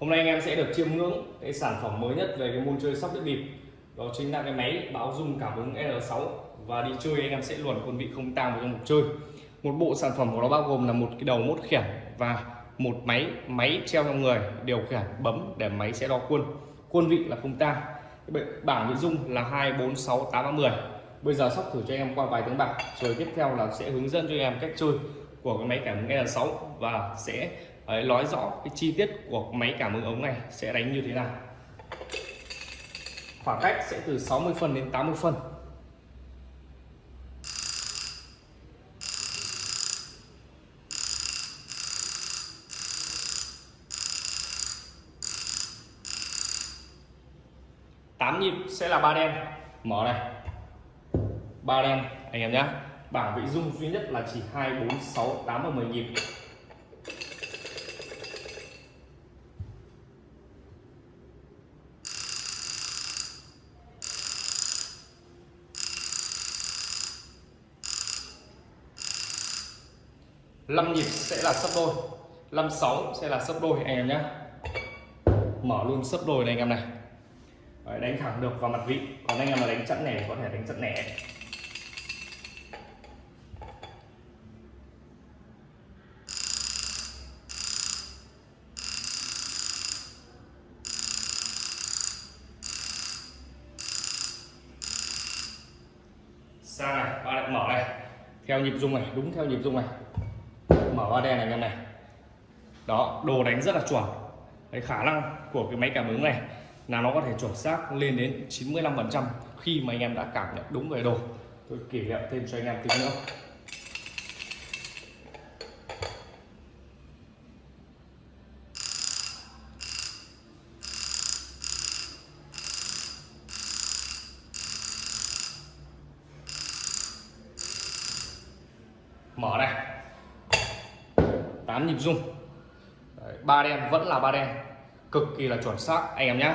Hôm nay anh em sẽ được chiêm ngưỡng cái sản phẩm mới nhất về cái môn chơi sóc đĩa bịp. Đó chính là cái máy báo dung cảm ứng L6 và đi chơi anh em sẽ luồn quân vị không tang vào trong một chơi. Một bộ sản phẩm của nó bao gồm là một cái đầu mốt khiển và một máy máy treo trong người, điều khiển bấm để máy sẽ đo quân quân vị là không tang. Bảng nội dung là hai, bốn, sáu, tám mười. Bây giờ sóc thử cho anh em qua vài tiếng bạc. Rồi tiếp theo là sẽ hướng dẫn cho anh em cách chơi của cái máy cảm ứng L6 và sẽ Đấy, nói rõ cái chi tiết của máy cảm ứng ống này sẽ đánh như thế nào. Khoảng cách sẽ từ 60 phân đến 80 phân. Tám nhịp sẽ là ba đen. Mở này. Ba đen anh em nhé bảng vị dung duy nhất là chỉ hai bốn sáu tám và 10 nhịp. 5 nhịp sẽ là sấp đôi. 56 sẽ là sấp đôi anh em nhé. Mở luôn sấp đôi này anh em này. Đấy, đánh thẳng được vào mặt vị. Còn anh em mà đánh chẵn nẻ có thể đánh chẵn nẻ. Sang này ba lại mở này. Theo nhịp dung này đúng theo nhịp dung này mở ba đen này anh em này. Đó, đồ đánh rất là chuẩn. Cái khả năng của cái máy cảm ứng này là nó có thể chuẩn xác lên đến 95 phần trăm khi mà anh em đã cảm nhận đúng về đồ. Tôi kỷ niệm thêm cho anh em tí nữa mở này hình dung. Đấy, ba đen vẫn là ba đen cực kỳ là chuẩn xác anh em nhé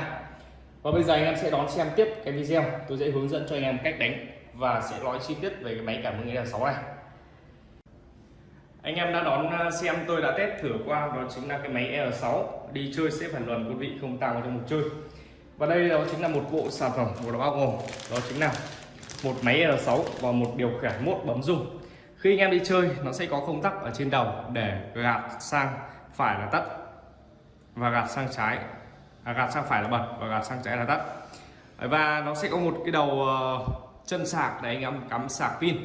và bây giờ anh em sẽ đón xem tiếp cái video. Tôi sẽ hướng dẫn cho anh em cách đánh và sẽ nói chi tiết về cái máy cảm ứng đèn 6 này. Anh em đã đón à, xem tôi đã test thử qua đó chính là cái máy L6 đi chơi sẽ phải luận quý vị không tăng vào trong một chơi. Và đây đó chính là một bộ sản phẩm của nó bao gồm. Đó chính là một máy L6 và một điều khiển mốt bấm rung khi anh em đi chơi nó sẽ có công tắc ở trên đầu để gạt sang phải là tắt và gạt sang trái. À, gạt sang phải là bật và gạt sang trái là tắt và nó sẽ có một cái đầu ờ, chân sạc để anh em cắm sạc pin.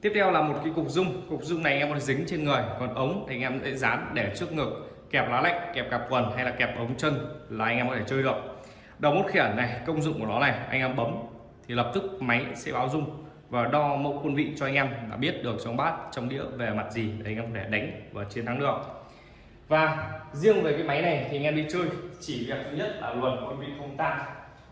Tiếp theo là một cái cục dung. Cục dung này anh em có thể dính trên người còn ống thì anh em sẽ dán để trước ngực kẹp lá lách kẹp cặp quần hay là kẹp ống chân là anh em có thể chơi được. Đầu mút khiển này công dụng của nó này anh em bấm thì lập tức máy sẽ báo dung và đo mẫu quân vị cho anh em đã biết được trong bát trong đĩa về mặt gì để anh em có thể đánh và chiến thắng được. Và riêng về cái máy này thì anh em đi chơi chỉ việc thứ nhất là luồn quân vị không tan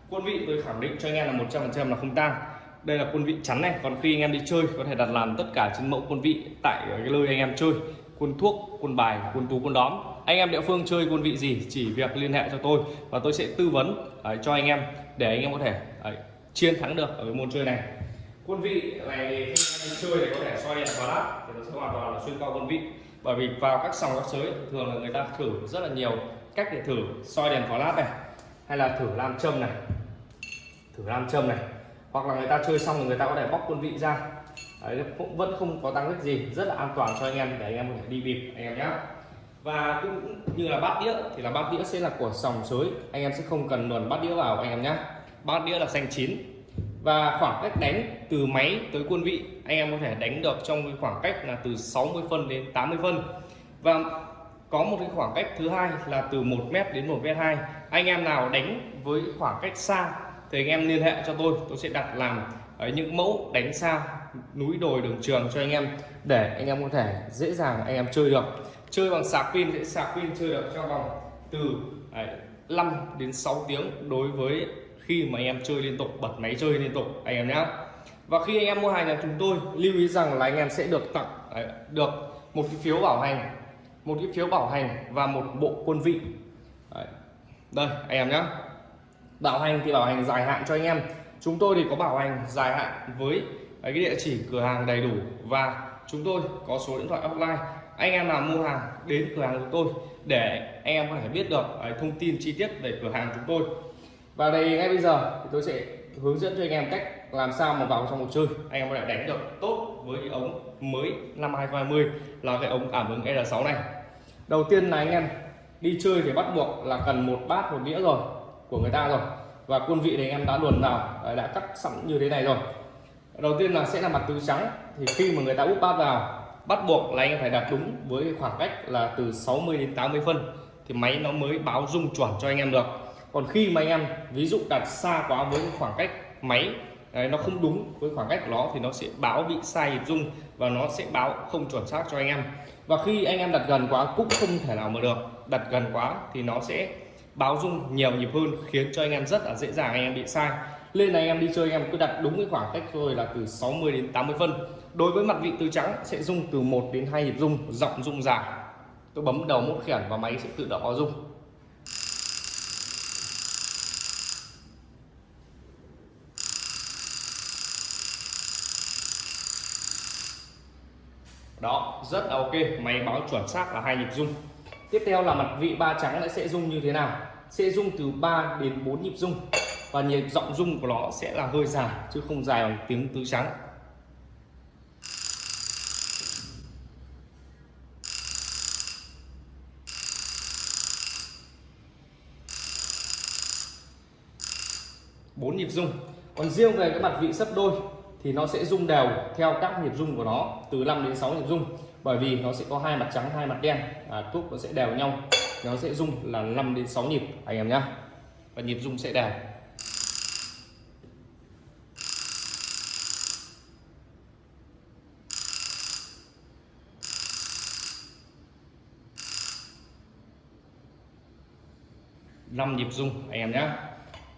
quân vị tôi khẳng định cho anh em là 100% là không tan đây là quân vị chắn này còn khi anh em đi chơi có thể đặt làm tất cả trên mẫu quân vị tại cái nơi anh em chơi. Quân thuốc quân bài quân tú quân đóm. Anh em địa phương chơi quân vị gì chỉ việc liên hệ cho tôi và tôi sẽ tư vấn uh, cho anh em để anh em có thể uh, chiến thắng được ở cái môn chơi này quân vị này khi anh chơi thì có thể soi đèn flash thì nó sẽ hoàn toàn là xuyên qua quân vị. Bởi vì vào các sòng các sới thường là người ta thử rất là nhiều cách để thử soi đèn flash này hay là thử làm châm này. Thử làm châm này. Hoặc là người ta chơi xong rồi người ta có thể bóc quân vị ra. Đấy, cũng vẫn không có tăng tích gì rất là an toàn cho anh em để anh em có thể đi bịp anh em nhé và cũng như là bát đĩa thì là bát đĩa sẽ là của sòng sới. Anh em sẽ không cần luồn bát đĩa vào anh em nhé bát đĩa là xanh chín và khoảng cách đánh từ máy tới quân vị, anh em có thể đánh được trong cái khoảng cách là từ 60 phân đến 80 phân. Và có một cái khoảng cách thứ hai là từ 1 mét đến 1 mét 2 anh em nào đánh với khoảng cách xa thì anh em liên hệ cho tôi. Tôi sẽ đặt làm ở những mẫu đánh xa núi đồi đường trường cho anh em để anh em có thể dễ dàng anh em chơi được. Chơi bằng sạc pin sẽ sạc pin chơi được trong vòng từ ờ, 5 đến 6 tiếng đối với khi mà anh em chơi liên tục bật máy chơi liên tục anh em nhé và khi anh em mua hàng nhà chúng tôi lưu ý rằng là anh em sẽ được tặng đấy, được một cái phiếu bảo hành một cái phiếu bảo hành và một bộ quân vị. Đấy. đây anh em nhé bảo hành thì bảo hành dài hạn cho anh em. Chúng tôi thì có bảo hành dài hạn với cái địa chỉ cửa hàng đầy đủ và chúng tôi có số điện thoại offline anh em nào mua hàng đến cửa hàng của tôi để anh em có thể biết được à, thông tin chi tiết về cửa hàng chúng tôi và đây, ngay bây giờ thì tôi sẽ hướng dẫn cho anh em cách làm sao mà vào trong cuộc chơi. Anh em có thể đánh được tốt với ống mới năm 2020 là cái ống cảm ứng R6 này. Đầu tiên là anh em đi chơi thì bắt buộc là cần một bát, một đĩa rồi, của người ta rồi. Và quân vị thì anh em đã luồn vào đã cắt sẵn như thế này rồi. Đầu tiên là sẽ là mặt tứ trắng, thì khi mà người ta úp bát vào, bắt buộc là anh em phải đặt đúng với khoảng cách là từ 60 đến 80 phân, thì máy nó mới báo rung chuẩn cho anh em được còn khi mà anh em ví dụ đặt xa quá với khoảng cách máy đấy, nó không đúng với khoảng cách của nó thì nó sẽ báo bị sai nhịp rung và nó sẽ báo không chuẩn xác cho anh em. Và khi anh em đặt gần quá cũng không thể nào mà được. Đặt gần quá thì nó sẽ báo rung nhiều nhịp hơn khiến cho anh em rất là dễ dàng anh em bị sai. Lên này anh em đi chơi anh em cứ đặt đúng cái khoảng cách thôi là từ 60 đến 80 phân. Đối với mặt vị tứ trắng sẽ rung từ 1 đến 2 nhịp rung giọng rung dài tôi bấm đầu mốt khiển và máy sẽ tự động báo rung. Đó, rất là ok. Máy báo chuẩn xác là hai nhịp rung. Tiếp theo là mặt vị ba trắng sẽ rung như thế nào? Sẽ rung từ 3 đến 4 nhịp rung. Và nhịp giọng rung của nó sẽ là hơi dài, chứ không dài bằng tiếng tứ trắng. Bốn nhịp rung. Còn riêng về cái mặt vị sấp đôi thì nó sẽ rung đều theo các nhịp rung của nó từ 5 đến 6 nhịp rung. Bởi vì nó sẽ có hai mặt trắng hai mặt đen. À, thuốc nó sẽ đều nhau. Nó sẽ rung là 5 đến 6 nhịp anh em nhá. Và nhịp rung sẽ đều. Năm nhịp rung anh em nhé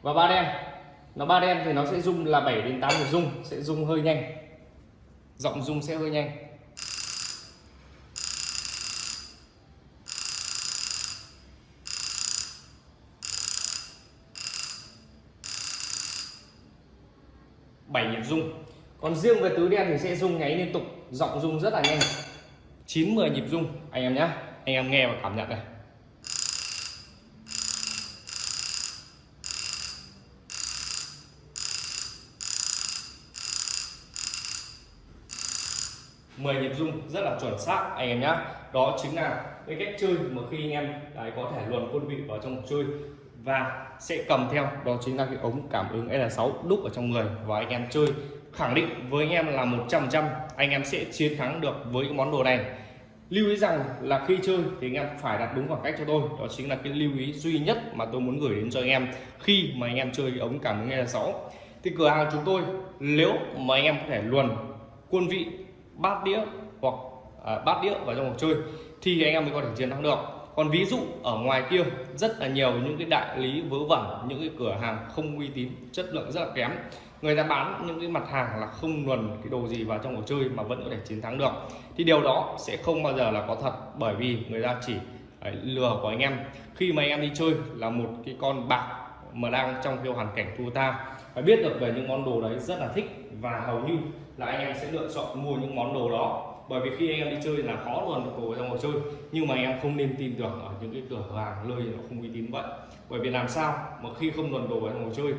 và ba đen nó ba đen thì nó sẽ rung là 7 đến 8 nhịp rung, sẽ rung hơi nhanh. Giọng rung sẽ hơi nhanh. Bảy nhịp rung. Còn riêng về tứ đen thì sẽ rung nháy liên tục, giọng rung rất là nhanh. 9 10 nhịp rung. Anh em nhé anh em nghe và cảm nhận này. Mười nhịp rung rất là chuẩn xác anh em nhé đó chính là cái cách chơi mà khi anh em đấy, có thể luồn quân vị vào trong chơi và sẽ cầm theo. Đó chính là cái ống cảm ứng L6 đúc ở trong người và anh em chơi. Khẳng định với anh em là 100% anh em sẽ chiến thắng được với cái món đồ này. Lưu ý rằng là khi chơi thì anh em phải đặt đúng khoảng cách cho tôi. Đó chính là cái lưu ý duy nhất mà tôi muốn gửi đến cho anh em khi mà anh em chơi cái ống cảm ứng L6 thì cửa hàng chúng tôi nếu mà anh em có thể luồn quân vị bát đĩa hoặc à, bát đĩa vào trong cuộc chơi thì anh em mới có thể chiến thắng được. Còn ví dụ ở ngoài kia rất là nhiều những cái đại lý vớ vẩn những cái cửa hàng không uy tín chất lượng rất là kém. Người ta bán những cái mặt hàng là không luồn cái đồ gì vào trong cuộc chơi mà vẫn có thể chiến thắng được. Thì điều đó sẽ không bao giờ là có thật bởi vì người ta chỉ à, lừa của anh em. Khi mà anh em đi chơi là một cái con bạc mà đang trong cái hoàn cảnh thua ta phải biết được về những món đồ đấy rất là thích và hầu như là anh em sẽ lựa chọn mua những món đồ đó. Bởi vì khi anh em đi chơi là khó luôn được đồ trong chơi. Nhưng mà anh em không nên tin tưởng ở những cái cửa hàng nơi nó không uy tín vậy. Bởi vì làm sao mà khi không luận đồ trong chơi,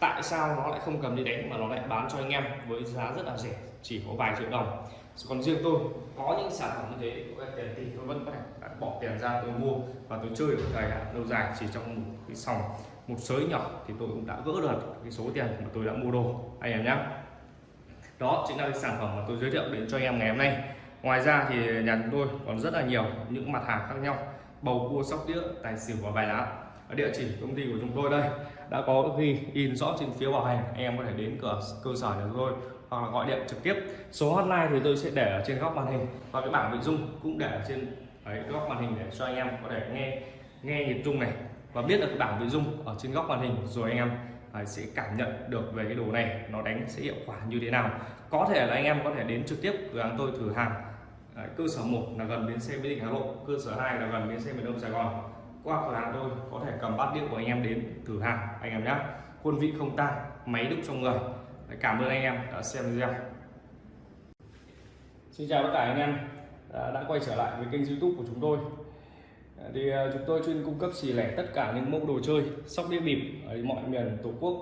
tại sao nó lại không cầm đi đánh mà nó lại bán cho anh em với giá rất là rẻ, chỉ có vài triệu đồng. Còn riêng tôi, có những sản phẩm như thế, có tiền thì tôi vẫn có thể bỏ tiền ra tôi mua và tôi chơi được thời hạn lâu dài chỉ trong một cái sòng một sới nhỏ thì tôi cũng đã gỡ được cái số tiền mà tôi đã mua đồ. Anh em nhé. Đó chính là cái sản phẩm mà tôi giới thiệu đến cho anh em ngày hôm nay. Ngoài ra thì nhà chúng tôi còn rất là nhiều những mặt hàng khác nhau. Bầu cua sóc đĩa tài xỉu và bài lá. Ở địa chỉ công ty của chúng tôi đây. Đã có ghi in rõ trên phiếu bảo hành. Anh em có thể đến cửa cơ sở nhà tôi hoặc là gọi điện trực tiếp. Số hotline thì tôi sẽ để ở trên góc màn hình và cái bảng nội dung cũng để ở trên đấy, góc màn hình để cho anh em có thể nghe nghe nhịp rung này và biết được bảng nội dung ở trên góc màn hình rồi anh em à, sẽ cảm nhận được về cái đồ này nó đánh sẽ hiệu quả như thế nào. Có thể là anh em có thể đến trực tiếp cửa hàng tôi thử hàng. À, cơ sở 1 là gần bến xe mỹ đình hà nội cơ sở 2 là gần bến xe miền đông sài gòn. Qua cửa hàng tôi có thể cầm bát đĩa của anh em đến thử hàng anh em nhé quân vị không tan máy đúc trong người. Cảm ơn anh em đã xem video. Xin chào tất cả anh em đã, đã quay trở lại với kênh youtube của chúng tôi. Ờ, thì ờ, chúng tôi chuyên cung cấp xỉ lẻ tất cả những mẫu đồ chơi sóc đĩa bịp ở mọi miền tổ quốc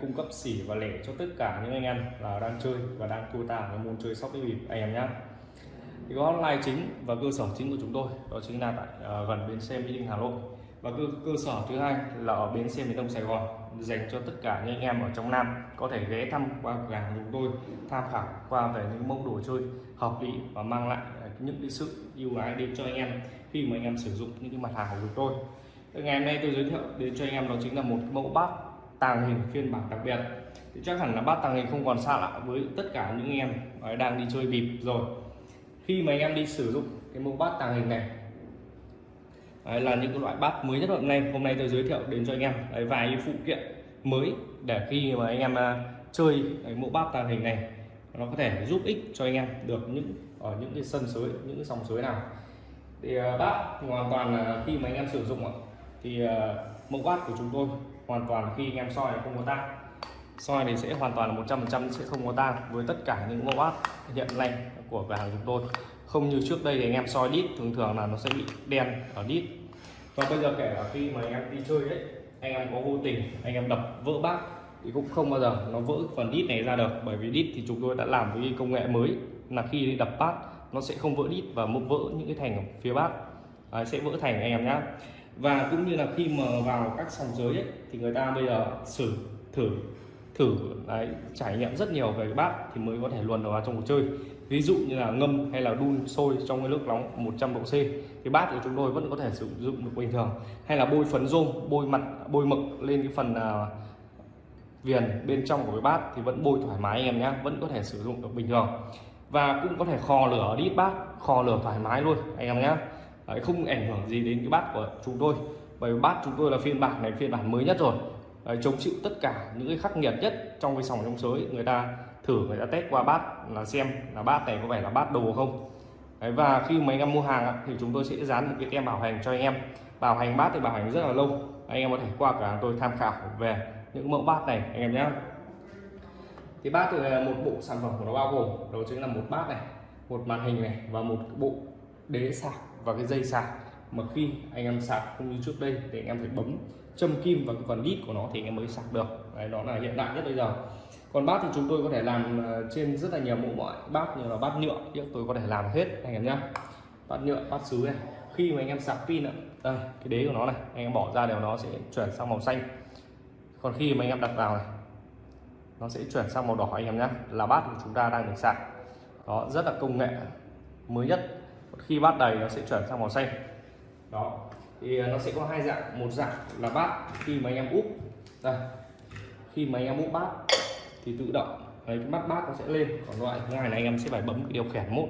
cung cấp xỉ và lẻ cho tất cả những anh em là đang chơi và đang tua tàng cái môn chơi sóc đĩa bịp. Anh em nhé thì có hotline chính và cơ sở chính của chúng tôi đó chính là tại uh, gần bến xe mỹ đình hà nội. Và cơ, cơ sở thứ hai là ở bến xe miền đông sài gòn dành cho tất cả những anh em ở trong nam có thể ghé thăm qua cửa hàng chúng tôi tham khảo qua về những mẫu đồ chơi hợp lý và mang lại những cái sự ưu ái đến cho anh em khi mà anh em sử dụng những cái mặt hàng của chúng tôi. Ngày hôm nay tôi giới thiệu đến cho anh em đó chính là một mẫu bát tàng hình phiên bản đặc biệt. Thì chắc hẳn là bát tàng hình không còn xa lạ với tất cả những anh em đang đi chơi bịp rồi. Khi mà anh em đi sử dụng cái mẫu bát tàng hình này Đấy là những cái loại bát mới nhất hôm nay. Hôm nay tôi giới thiệu đến cho anh em Đấy, vài phụ kiện mới để khi mà anh em à, chơi cái mẫu bát tàng hình này nó có thể giúp ích cho anh em được những ở những cái sân suối những cái sòng suối nào thì à, bát thì hoàn toàn là khi mà anh em sử dụng thì à, mẫu bát của chúng tôi hoàn toàn khi anh em soi không có tang. Soi thì sẽ hoàn toàn là 100% sẽ không có tang với tất cả những mẫu bát hiện nay của cửa hàng chúng tôi. Không như trước đây thì anh em soi đít, thường thường là nó sẽ bị đen ở đít. Và bây giờ kể cả khi mà anh em đi chơi đấy anh em có vô tình anh em đập vỡ bát thì cũng không bao giờ nó vỡ phần đít này ra được. Bởi vì đít thì chúng tôi đã làm với công nghệ mới là khi đi đập bát nó sẽ không vỡ đít và vỡ những cái thành phía bát. Đấy, sẽ vỡ thành anh em nhé và cũng như là khi mà vào các sòng giới ấy, thì người ta bây giờ xử thử thử đấy, trải nghiệm rất nhiều về cái bát thì mới có thể luồn vào trong cuộc chơi. Ví dụ như là ngâm hay là đun sôi trong cái nước nóng 100 độ C thì bát của chúng tôi vẫn có thể sử dụng được bình thường. Hay là bôi phấn rôm bôi mặt bôi mực lên cái phần uh, viền bên trong của cái bát thì vẫn bôi thoải mái anh em nhé vẫn có thể sử dụng được bình thường và cũng có thể kho lửa đi bát kho lửa thoải mái luôn anh em nhé Đấy, không ảnh hưởng gì đến cái bát của chúng tôi. Bởi vì bát chúng tôi là phiên bản này phiên bản mới nhất rồi. Đấy, chống chịu tất cả những cái khắc nghiệt nhất trong cái sòng trong sới. Người ta thử người ta test qua bát là xem là bát này có vẻ là bát đồ không. Đấy, và khi mà anh em mua hàng thì chúng tôi sẽ dán một cái tem bảo hành cho anh em. Bảo hành bát thì bảo hành rất là lâu. Anh em có thể qua cả tôi tham khảo về những mẫu bát này anh em nhé thì bát thì là một bộ sản phẩm của nó bao gồm đó chính là một bát này một màn hình này và một bộ đế sạc và cái dây sạc. Mà khi anh em sạc không như trước đây thì anh em phải bấm châm kim vào cái phần đít của nó thì anh em mới sạc được. Đấy, đó là hiện đại nhất bây giờ. Còn bát thì chúng tôi có thể làm ờ, trên rất là nhiều mẫu mọi bát như là bát nhựa nhưng tôi có thể làm hết anh em nhé bát nhựa bát sứ này khi mà anh em sạc pin ạ đây cái đế của nó này anh em bỏ ra đều nó sẽ chuyển sang màu xanh. Còn khi mà anh em đặt vào này nó sẽ chuyển sang màu đỏ anh em nhé. Là bát của chúng ta đang được sạc. Đó, rất là công nghệ mới nhất. Khi bát đầy, nó sẽ chuyển sang màu xanh. Đó, thì à, nó sẽ có hai dạng. Một dạng là bát khi mà anh em úp. Đây, khi mà anh em úp bát thì tự động đấy cái mắt bát nó sẽ lên. Còn loại thứ hai là anh em sẽ phải bấm cái điều khiển mốt.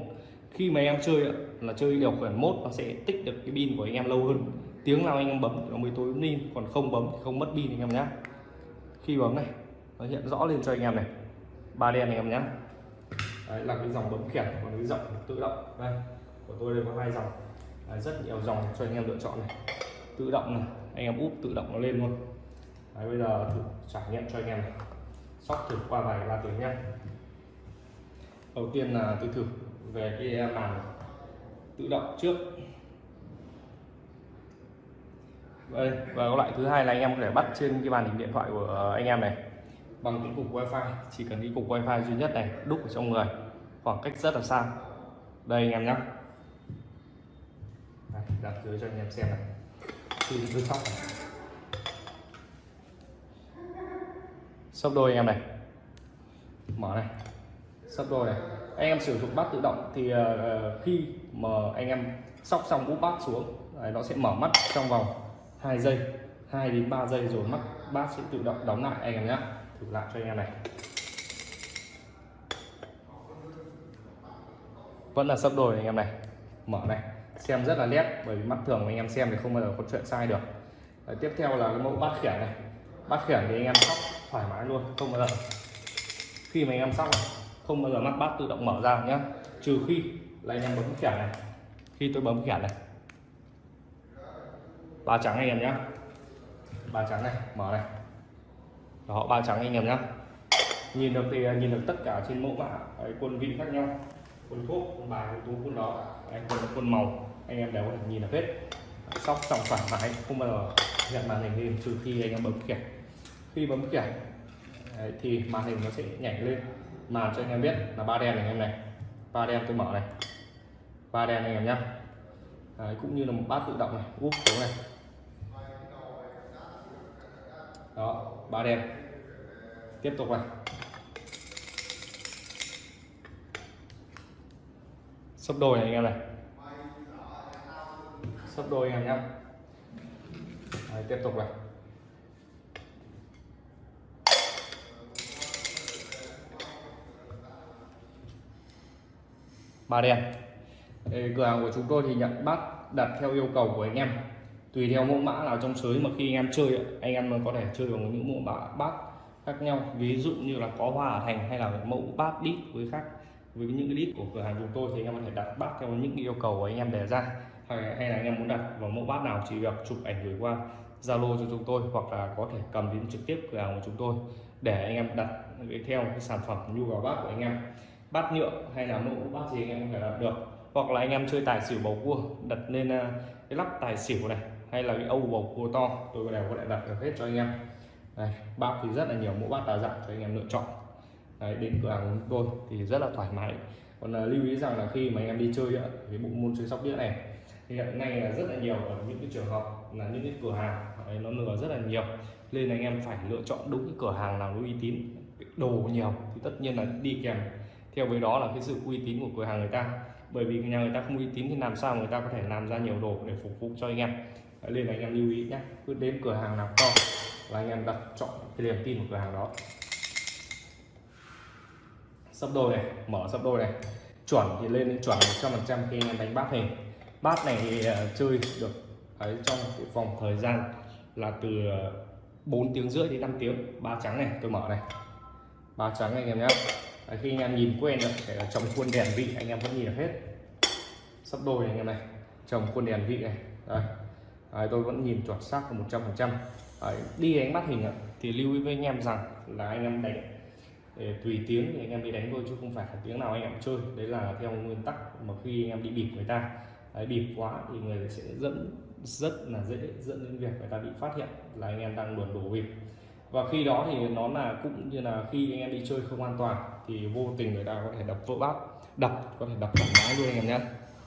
Khi mà anh em chơi là chơi điều khiển mốt, nó sẽ tích được cái pin của anh em lâu hơn. Tiếng nào anh em bấm nó mới tối pin còn không bấm thì không mất pin anh em nhé. Khi bấm này nó hiện rõ lên cho anh em này. Ba đen anh em nhé. Đấy là cái dòng bấm khiển còn cái dòng tự động. Đây của tôi đây có hai dòng. Đấy, rất nhiều dòng cho anh em lựa chọn này. Tự động này anh em úp tự động nó lên luôn. Đấy, bây giờ thử trải nghiệm cho anh em này. Sóc thử qua vài ba tiếng nhé. Đầu tiên là tôi thử về cái màn tự động trước. Đây và loại thứ hai là anh em có thể bắt trên cái màn hình điện thoại của anh em này bằng cái cục wifi chỉ cần cái cục wifi duy nhất này đúc ở trong người khoảng cách rất là xa. Đây anh em nhé đặt dưới cho anh em xem này. Khi dưới sóc này. sấp đôi anh em này. Mở này. Sấp đôi này. Anh em sử dụng bát tự động thì uh, khi mà anh em sóc xong úp bát xuống đấy, nó sẽ mở mắt trong vòng 2 giây 2 đến 3 giây rồi mắt bát sẽ tự động đóng lại anh em nhé thử lại cho anh em này. Vẫn là sấp đôi anh em này. Mở này. Xem rất là nét bởi vì mắt thường anh em xem thì không bao giờ có chuyện sai được. Đấy, tiếp theo là cái mẫu bát khiển này. Bát khiển thì anh em sóc thoải mái luôn không bao giờ. Khi mà anh em sóc này, không bao giờ mắt bát tự động mở ra nhé trừ khi là anh em bấm khiển này. Khi tôi bấm khiển này. Ba trắng anh em nhé ba trắng này mở này họ ba trắng anh em nhé nhìn được thì à, nhìn được tất cả trên mẫu mã quân vị khác nhau. Quân thuốc quân bài quân tú quân đó. Anh quân quân màu. Anh em đều có thể nhìn được hết. Sóc xong thoải mái không bao giờ hiện màn hình lên trừ khi anh em bấm khiển khi bấm khiển thì màn hình nó sẽ nhảy lên. Màn cho anh em biết là ba đen này anh em này. Ba đen tôi mở này. Ba đen anh em nhá. Đấy, cũng như là một bát tự động này. Úp xuống này. Đó ba đen. Tiếp tục này. Sấp đôi này anh em này. Sấp đôi anh em nhé Đấy, tiếp tục này. Ba đen. Đây, cửa hàng của chúng tôi thì nhận bát đặt theo yêu cầu của anh em tùy theo mẫu mã nào trong sới mà khi anh em chơi anh em có thể chơi bằng những mẫu mã bát khác nhau. Ví dụ như là có hoa ở thành hay là mẫu bát đít với khác với những cái đít của cửa hàng chúng tôi thì anh em có thể đặt bát theo những yêu cầu của anh em đề ra. Hay, là anh em muốn đặt vào mẫu bát nào chỉ việc chụp ảnh gửi qua Zalo cho chúng tôi hoặc là có thể cầm đến trực tiếp cửa hàng của chúng tôi để anh em đặt theo cái sản phẩm nhu cầu bát của anh em. Bát nhựa hay là mẫu bát gì anh em có thể đặt được. Hoặc là anh em chơi tài xỉu bầu cua đặt lên ờ, cái lắp tài xỉu này hay là cái âu bầu cua to tôi đều có thể đặt được hết cho anh em. Đây, bát thì rất là nhiều mẫu bát đa dạng cho anh em lựa chọn. Đấy, đến cửa hàng của tôi thì rất là thoải mái. Còn là lưu ý rằng là khi mà anh em đi chơi ạ, cái bộ môn chơi sóc đĩa này thì hiện nay là rất là nhiều ở những cái trường hợp là những cái cửa hàng đấy, nó lừa rất là nhiều. Nên anh em phải lựa chọn đúng cái cửa hàng nào uy tín đồ nhiều thì tất nhiên là đi kèm theo với đó là cái sự uy tín của cửa hàng người ta. Bởi vì nhà người ta không uy tín thì làm sao người ta có thể làm ra nhiều đồ để phục vụ cho anh em đấy, nên là anh em lưu ý nhé cứ đến cửa hàng nào to là anh em đặt chọn cái niềm tin của cửa hàng đó. Sấp đôi này mở sấp đôi này. Chuẩn thì lên đến chuẩn 100% khi anh em đánh bát hình. Bát này thì uh, chơi được ấy trong cái vòng thời gian là từ ờ, 4 tiếng rưỡi đến 5 tiếng. Ba trắng này tôi mở này. Ba trắng anh em nhé Đấy, khi anh em nhìn quen rồi để là trồng khuôn đèn vị anh em vẫn nhìn được hết. Sắp đôi này anh em này trồng khuôn đèn vị này. Đây Đấy, tôi vẫn nhìn chuẩn xác một 100 phần trăm. Đi đánh bắt hình thì lưu ý với anh em rằng là anh em đánh để tùy tiếng thì anh em đi đánh thôi chứ không phải là tiếng nào anh em chơi. Đấy là theo nguyên tắc mà khi anh em đi bịp người ta. Đấy, bịp quá thì người sẽ dẫn rất là dễ dẫn đến việc người ta bị phát hiện là anh em đang luồn đổ bịp. Và khi đó thì nó là cũng như là khi anh em đi chơi không an toàn thì vô tình người ta có thể đập vỡ bát đập có thể đập thoải mái luôn anh em nhé.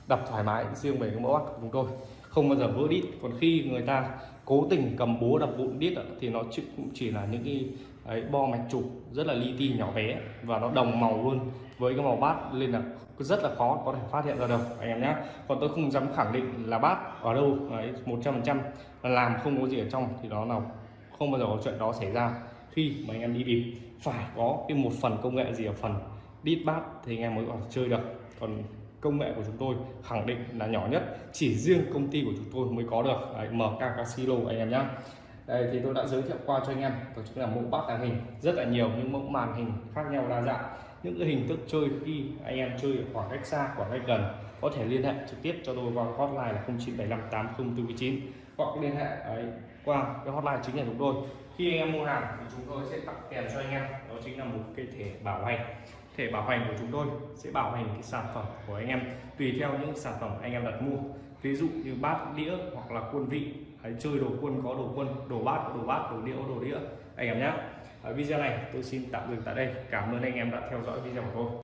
Đập thoải mái riêng về cái mẫu bát của chúng tôi không bao giờ vỡ đít. Còn khi người ta cố tình cầm búa đập vụn đít thì nó cũng chỉ là những cái ấy, bo mạch trục rất là li ti nhỏ bé và nó đồng màu luôn với cái màu bát nên là rất là khó có thể phát hiện ra được anh em nhé còn tôi không dám khẳng định là bát ở đâu một trăm phần trăm làm không có gì ở trong thì đó là không bao giờ có chuyện đó xảy ra. Khi mà anh em đi bịp phải có cái một phần công nghệ gì ở phần đít bát thì anh em mới có thể chơi được. Còn công nghệ của chúng tôi khẳng định là nhỏ nhất chỉ riêng công ty của chúng tôi mới có được. Đấy, MK Casino anh em nhé đây thì tôi đã giới thiệu qua cho anh em đó chính là mẫu bát tàng hình rất là nhiều những mẫu màn hình khác nhau đa dạng. Những cái hình thức chơi khi anh em chơi ở khoảng cách xa khoảng cách gần có thể liên hệ trực tiếp cho tôi qua hotline là 09758049 hoặc liên hệ ấy, qua cái hotline chính là chúng tôi. Khi anh em mua hàng thì chúng tôi sẽ tặng kèm cho anh em đó chính là một cái thẻ bảo hành thể bảo hành của chúng tôi sẽ bảo hành cái sản phẩm của anh em tùy theo những sản phẩm anh em đặt mua. Ví dụ như bát đĩa hoặc là quân vị Đấy, chơi đồ quân có đồ quân đồ bát có đồ bát đồ đĩa có đồ đĩa. Anh em nhé ở video này tôi xin tạm dừng tại đây. Cảm ơn anh em đã theo dõi video của tôi.